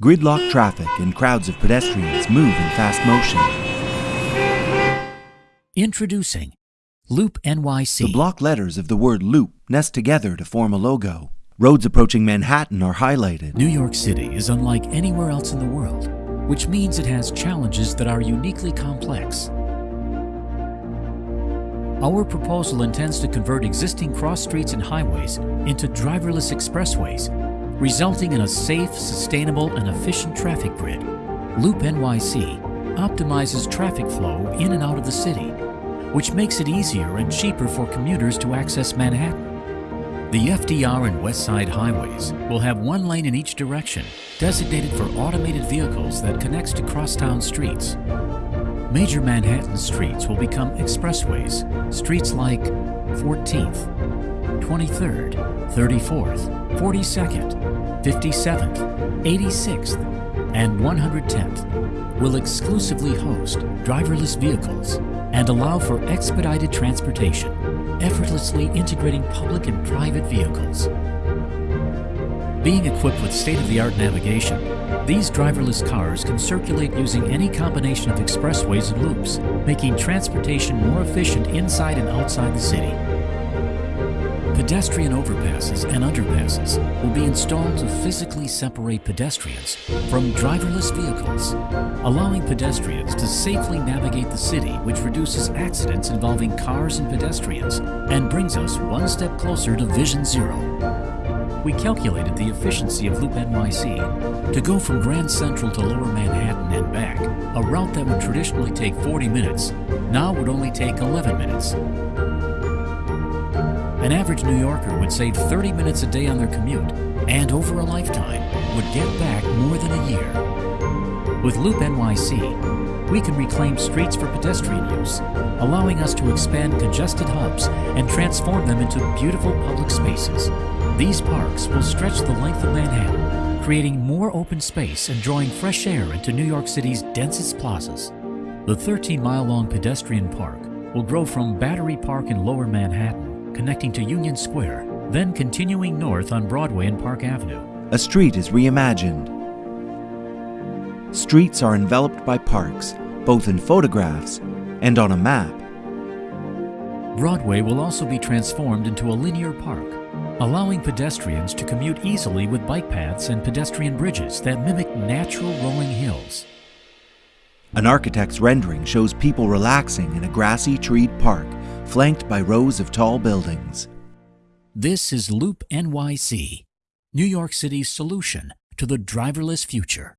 Gridlock traffic and crowds of pedestrians move in fast motion. Introducing Loop NYC. The block letters of the word loop nest together to form a logo. Roads approaching Manhattan are highlighted. New York City is unlike anywhere else in the world, which means it has challenges that are uniquely complex. Our proposal intends to convert existing cross streets and highways into driverless expressways, resulting in a safe, sustainable, and efficient traffic grid. Loop NYC optimizes traffic flow in and out of the city, which makes it easier and cheaper for commuters to access Manhattan. The FDR and West Side highways will have one lane in each direction, designated for automated vehicles that connects to crosstown streets. Major Manhattan streets will become expressways, streets like 14th, 23rd, 34th, 42nd, 57th, 86th, and 110th will exclusively host driverless vehicles and allow for expedited transportation, effortlessly integrating public and private vehicles. Being equipped with state-of-the-art navigation, these driverless cars can circulate using any combination of expressways and loops, making transportation more efficient inside and outside the city. Pedestrian overpasses and underpasses will be installed to physically separate pedestrians from driverless vehicles, allowing pedestrians to safely navigate the city which reduces accidents involving cars and pedestrians and brings us one step closer to Vision Zero. We calculated the efficiency of Loop NYC to go from Grand Central to Lower Manhattan and back, a route that would traditionally take 40 minutes, now would only take 11 minutes. An average New Yorker would save 30 minutes a day on their commute, and over a lifetime, would get back more than a year. With Loop NYC, we can reclaim streets for pedestrian use, allowing us to expand congested hubs and transform them into beautiful public spaces. These parks will stretch the length of Manhattan, creating more open space and drawing fresh air into New York City's densest plazas. The 13-mile-long pedestrian park will grow from Battery Park in Lower Manhattan, connecting to Union Square, then continuing north on Broadway and Park Avenue. A street is reimagined. Streets are enveloped by parks, both in photographs and on a map. Broadway will also be transformed into a linear park, allowing pedestrians to commute easily with bike paths and pedestrian bridges that mimic natural rolling hills. An architect's rendering shows people relaxing in a grassy treed park flanked by rows of tall buildings. This is Loop NYC, New York City's solution to the driverless future.